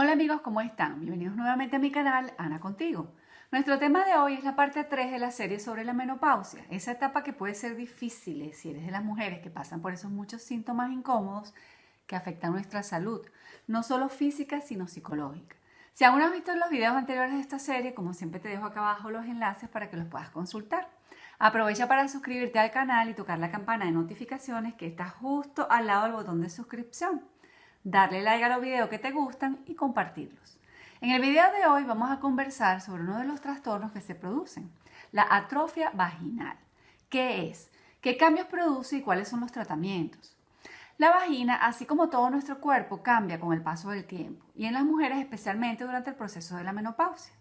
Hola amigos, ¿cómo están? Bienvenidos nuevamente a mi canal, Ana Contigo. Nuestro tema de hoy es la parte 3 de la serie sobre la menopausia, esa etapa que puede ser difícil si eres de las mujeres que pasan por esos muchos síntomas incómodos que afectan nuestra salud, no solo física, sino psicológica. Si aún no has visto los videos anteriores de esta serie, como siempre te dejo acá abajo los enlaces para que los puedas consultar. Aprovecha para suscribirte al canal y tocar la campana de notificaciones que está justo al lado del botón de suscripción darle like a los videos que te gustan y compartirlos. En el video de hoy vamos a conversar sobre uno de los trastornos que se producen, la atrofia vaginal. ¿Qué es? ¿Qué cambios produce y cuáles son los tratamientos? La vagina, así como todo nuestro cuerpo, cambia con el paso del tiempo y en las mujeres especialmente durante el proceso de la menopausia.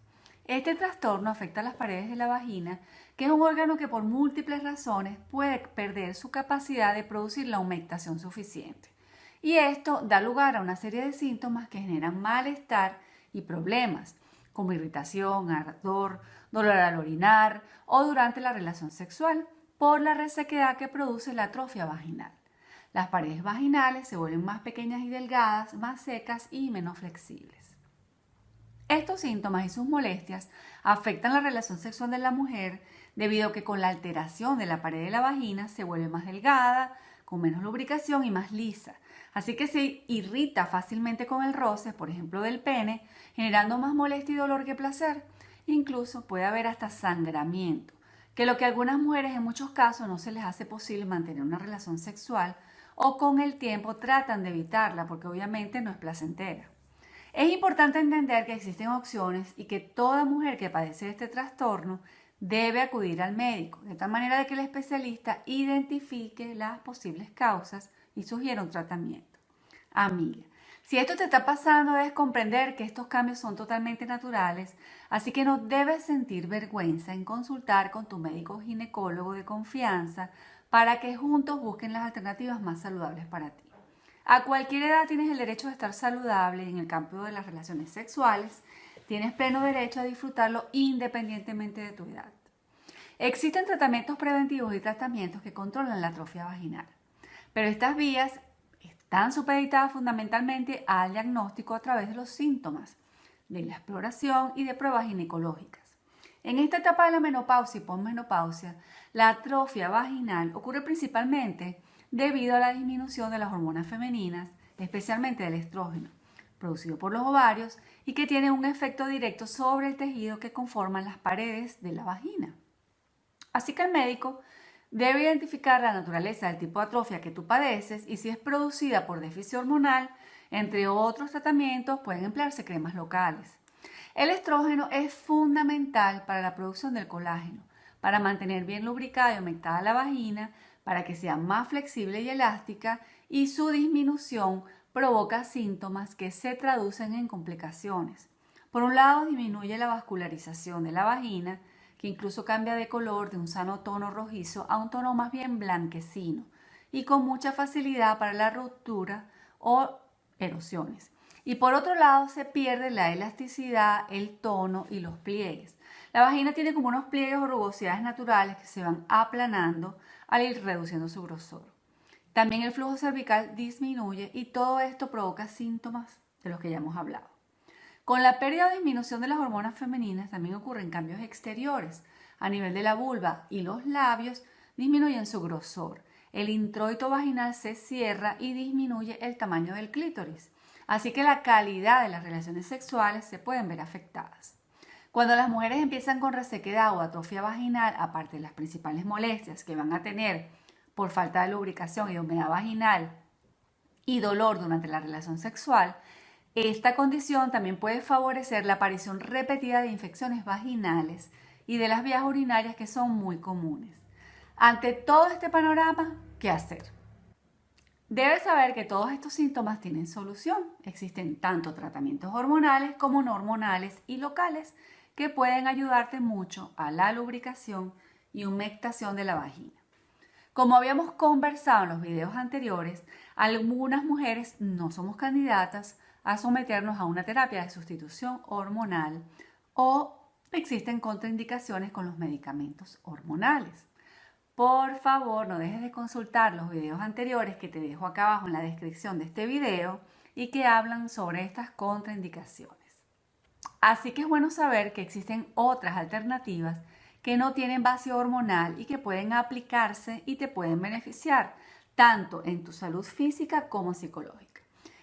Este trastorno afecta a las paredes de la vagina, que es un órgano que por múltiples razones puede perder su capacidad de producir la humectación suficiente y esto da lugar a una serie de síntomas que generan malestar y problemas, como irritación, ardor, dolor al orinar o durante la relación sexual, por la resequedad que produce la atrofia vaginal. Las paredes vaginales se vuelven más pequeñas y delgadas, más secas y menos flexibles. Estos síntomas y sus molestias afectan la relación sexual de la mujer debido a que con la alteración de la pared de la vagina se vuelve más delgada, con menos lubricación y más lisa, Así que se irrita fácilmente con el roce, por ejemplo del pene, generando más molestia y dolor que placer. Incluso puede haber hasta sangramiento, que lo que a algunas mujeres en muchos casos no se les hace posible mantener una relación sexual o con el tiempo tratan de evitarla porque obviamente no es placentera. Es importante entender que existen opciones y que toda mujer que padece este trastorno debe acudir al médico, de tal manera de que el especialista identifique las posibles causas y sugiere un tratamiento. Amiga, si esto te está pasando debes comprender que estos cambios son totalmente naturales, así que no debes sentir vergüenza en consultar con tu médico ginecólogo de confianza para que juntos busquen las alternativas más saludables para ti. A cualquier edad tienes el derecho de estar saludable en el campo de las relaciones sexuales. Tienes pleno derecho a disfrutarlo independientemente de tu edad. Existen tratamientos preventivos y tratamientos que controlan la atrofia vaginal. Pero estas vías están supeditadas fundamentalmente al diagnóstico a través de los síntomas, de la exploración y de pruebas ginecológicas. En esta etapa de la menopausia y posmenopausia, la atrofia vaginal ocurre principalmente debido a la disminución de las hormonas femeninas, especialmente del estrógeno, producido por los ovarios y que tiene un efecto directo sobre el tejido que conforman las paredes de la vagina. Así que el médico Debe identificar la naturaleza del tipo de atrofia que tú padeces y si es producida por déficit hormonal, entre otros tratamientos pueden emplearse cremas locales. El estrógeno es fundamental para la producción del colágeno, para mantener bien lubricada y aumentada la vagina, para que sea más flexible y elástica y su disminución provoca síntomas que se traducen en complicaciones. Por un lado, disminuye la vascularización de la vagina, que incluso cambia de color de un sano tono rojizo a un tono más bien blanquecino y con mucha facilidad para la ruptura o erosiones. Y por otro lado se pierde la elasticidad, el tono y los pliegues. La vagina tiene como unos pliegues o rugosidades naturales que se van aplanando al ir reduciendo su grosor. También el flujo cervical disminuye y todo esto provoca síntomas de los que ya hemos hablado. Con la pérdida o disminución de las hormonas femeninas también ocurren cambios exteriores. A nivel de la vulva y los labios disminuyen su grosor. El introito vaginal se cierra y disminuye el tamaño del clítoris. Así que la calidad de las relaciones sexuales se pueden ver afectadas. Cuando las mujeres empiezan con resequedad o atrofia vaginal, aparte de las principales molestias que van a tener por falta de lubricación y humedad vaginal y dolor durante la relación sexual, esta condición también puede favorecer la aparición repetida de infecciones vaginales y de las vías urinarias que son muy comunes. Ante todo este panorama, ¿qué hacer? Debes saber que todos estos síntomas tienen solución. Existen tanto tratamientos hormonales como no hormonales y locales que pueden ayudarte mucho a la lubricación y humectación de la vagina. Como habíamos conversado en los videos anteriores, algunas mujeres no somos candidatas a someternos a una terapia de sustitución hormonal o existen contraindicaciones con los medicamentos hormonales. Por favor, no dejes de consultar los videos anteriores que te dejo acá abajo en la descripción de este video y que hablan sobre estas contraindicaciones. Así que es bueno saber que existen otras alternativas que no tienen base hormonal y que pueden aplicarse y te pueden beneficiar, tanto en tu salud física como psicológica.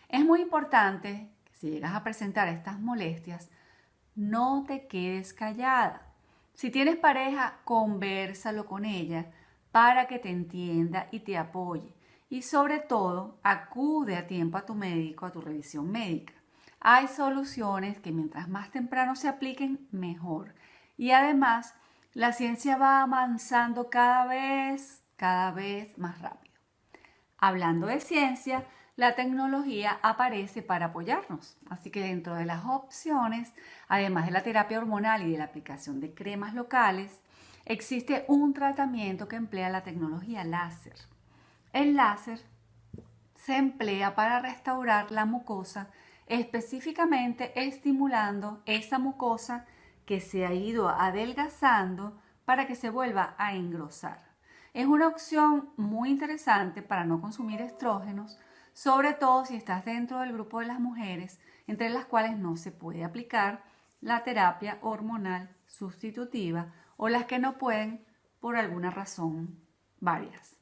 Es muy importante que si llegas a presentar estas molestias, no te quedes callada. Si tienes pareja, conversalo con ella para que te entienda y te apoye. Y sobre todo, acude a tiempo a tu médico, a tu revisión médica. Hay soluciones que mientras más temprano se apliquen, mejor. Y además, la ciencia va avanzando cada vez, cada vez más rápido. Hablando de ciencia, la tecnología aparece para apoyarnos. Así que dentro de las opciones, además de la terapia hormonal y de la aplicación de cremas locales, existe un tratamiento que emplea la tecnología láser. El láser se emplea para restaurar la mucosa, específicamente estimulando esa mucosa que se ha ido adelgazando para que se vuelva a engrosar. Es una opción muy interesante para no consumir estrógenos, sobre todo si estás dentro del grupo de las mujeres, entre las cuales no se puede aplicar la terapia hormonal sustitutiva o las que no pueden por alguna razón varias.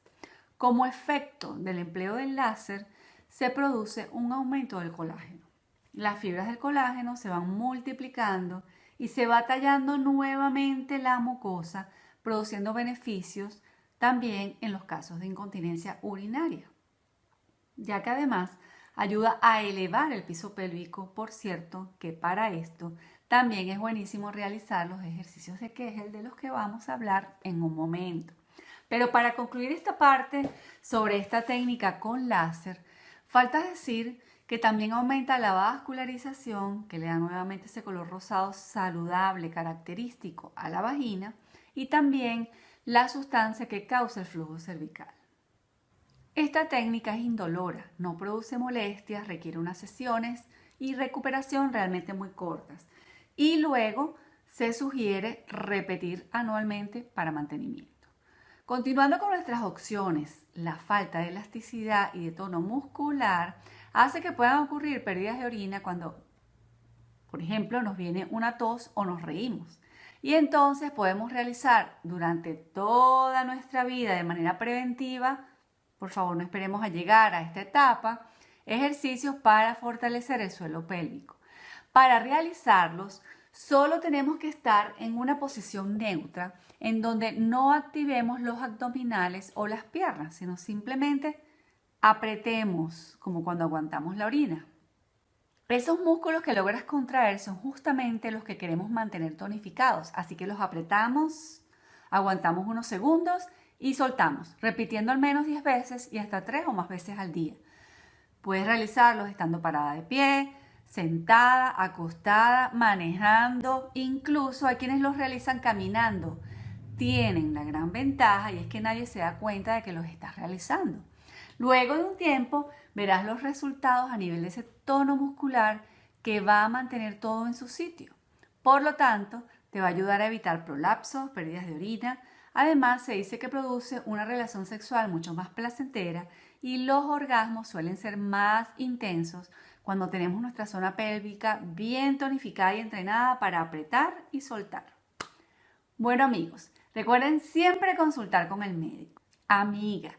Como efecto del empleo del láser, se produce un aumento del colágeno. Las fibras del colágeno se van multiplicando y se va tallando nuevamente la mucosa, produciendo beneficios también en los casos de incontinencia urinaria, ya que además ayuda a elevar el piso pélvico, por cierto que para esto también es buenísimo realizar los ejercicios de Kegel de los que vamos a hablar en un momento. Pero para concluir esta parte sobre esta técnica con láser, falta decir que también aumenta la vascularización, que le da nuevamente ese color rosado saludable, característico a la vagina, y también la sustancia que causa el flujo cervical. Esta técnica es indolora, no produce molestias, requiere unas sesiones y recuperación realmente muy cortas. Y luego se sugiere repetir anualmente para mantenimiento. Continuando con nuestras opciones, la falta de elasticidad y de tono muscular hace que puedan ocurrir pérdidas de orina cuando, por ejemplo, nos viene una tos o nos reímos. Y entonces podemos realizar durante toda nuestra vida de manera preventiva, por favor no esperemos a llegar a esta etapa, ejercicios para fortalecer el suelo pélvico. Para realizarlos, solo tenemos que estar en una posición neutra en donde no activemos los abdominales o las piernas, sino simplemente apretemos como cuando aguantamos la orina. Esos músculos que logras contraer son justamente los que queremos mantener tonificados, así que los apretamos, aguantamos unos segundos y soltamos, repitiendo al menos 10 veces y hasta 3 o más veces al día. Puedes realizarlos estando parada de pie, sentada, acostada, manejando, incluso hay quienes los realizan caminando. Tienen la gran ventaja y es que nadie se da cuenta de que los estás realizando. Luego de un tiempo verás los resultados a nivel de ese tono muscular que va a mantener todo en su sitio. Por lo tanto, te va a ayudar a evitar prolapsos, pérdidas de orina. Además, se dice que produce una relación sexual mucho más placentera y los orgasmos suelen ser más intensos cuando tenemos nuestra zona pélvica bien tonificada y entrenada para apretar y soltar. Bueno amigos, recuerden siempre consultar con el médico. Amiga,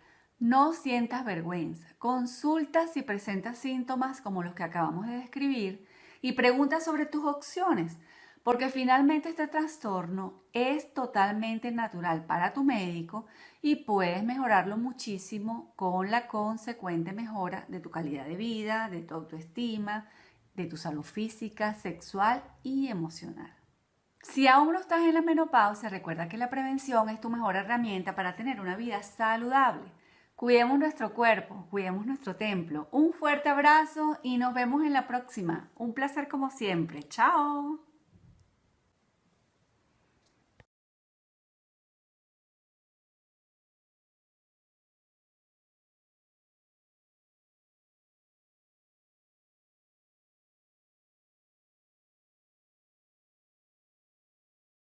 no sientas vergüenza. Consulta si presentas síntomas como los que acabamos de describir y pregunta sobre tus opciones, porque finalmente este trastorno es totalmente natural para tu médico y puedes mejorarlo muchísimo con la consecuente mejora de tu calidad de vida, de tu autoestima, de tu salud física, sexual y emocional. Si aún no estás en la menopausia, recuerda que la prevención es tu mejor herramienta para tener una vida saludable. Cuidemos nuestro cuerpo, cuidemos nuestro templo. Un fuerte abrazo y nos vemos en la próxima. Un placer como siempre. Chao.